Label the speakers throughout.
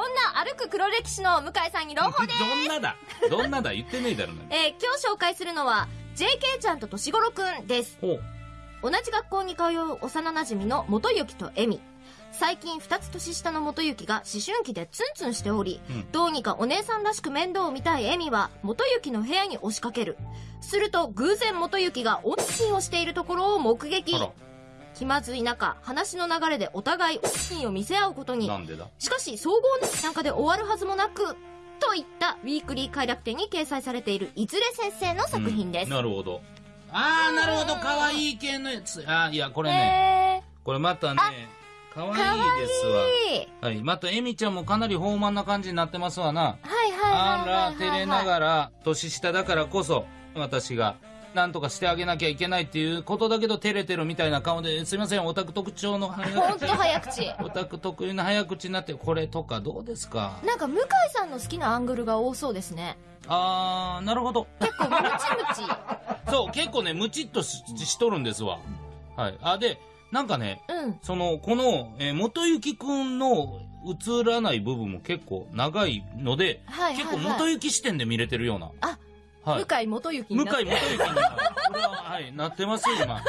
Speaker 1: 歩く黒歴史の向井さんに朗報です。
Speaker 2: どんなだ？どんなだ？言ってねえだろな。
Speaker 1: えー今日紹介するのは、JK ちゃんと年頃くんです。同じ学校に通う幼馴染の元雪とエミ。最近二つ年下の元雪が思春期でツンツンしており、
Speaker 2: うん
Speaker 1: どうにかお姉さんらしく面倒を見たいエミは元雪の部屋に押しかける。すると偶然元雪がオンチンをしているところを目撃気まずい中、話の流れでお互いオンを見せ合うことに
Speaker 2: な。んでだ？
Speaker 1: しかし、総合なんかで終わるはずもなく、といったウィークリー快楽天に掲載されているいずれ先生の作品です。
Speaker 2: うんなるほど。あー、なるほど。可愛い系のやつ。あー、いや、これね。
Speaker 1: え
Speaker 2: これまたね、可愛い
Speaker 1: ー、かわい
Speaker 2: ですわ。
Speaker 1: い。
Speaker 2: はい。また、エミちゃんもかなり豊満な感じになってますわな。
Speaker 1: はいはいはいはい
Speaker 2: あら、
Speaker 1: はいはい。
Speaker 2: 照れながら、年下だからこそ、私が、なんとかしてあげなきゃいけないっていうことだけど、照れてるみたいな顔で、すいません、オタク特徴の早
Speaker 1: ほん。早口。
Speaker 2: オタク特有の早口になって、これとかどうですか？
Speaker 1: なんか、向井さんの好きなアングルが多そうですね。
Speaker 2: あー、なるほど。
Speaker 1: 結構、ムチムチ。
Speaker 2: そう、結構ね、ムチっとししとるんですわ。はい。あ、で、なんかね、
Speaker 1: うん。
Speaker 2: その、この、えー元幸くんの映らない部分も結構長いので、
Speaker 1: はいはいはい
Speaker 2: 結構元幸視点で見れてるような。
Speaker 1: あ、
Speaker 2: はい。
Speaker 1: 向井元雪
Speaker 2: 向井。元幸に、これは、はい、なってますよ、今。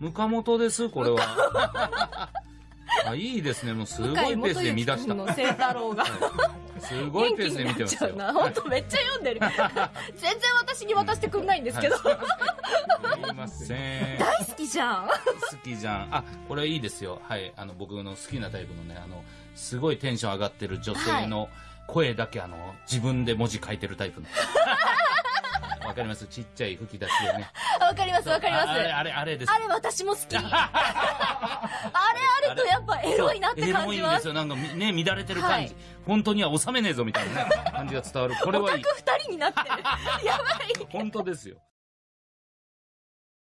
Speaker 2: ムカ元です、これは。あ、いいですね。もうすごいペースで見出した。
Speaker 1: の清太郎が。
Speaker 2: すごいペースで見てますよ。
Speaker 1: な。ほんとめっちゃ読んでる。全然私に渡してくんないんですけど。
Speaker 2: はいすいません。
Speaker 1: 大好きじゃん。
Speaker 2: 好きじゃん。あ、これいいですよ。はい。あの、僕の好きなタイプのね、あの、すごいテンション上がってる女性の声だけ、あの、自分で文字書いてるタイプの。わかりますちっちゃい吹き出しでね。
Speaker 1: わかりますわかります。
Speaker 2: ああれ、あれ、あれです。
Speaker 1: あれ私も好き。あれあるとやっぱエロいなって感じます。
Speaker 2: エロいんですよ。なんかみね、乱れてる感じ。
Speaker 1: はい
Speaker 2: 本当には収めねえぞみたいなね、感じが伝わる。これ
Speaker 1: オタ
Speaker 2: はいい。
Speaker 1: ク二人になってる。やばい。
Speaker 2: 本当ですよ。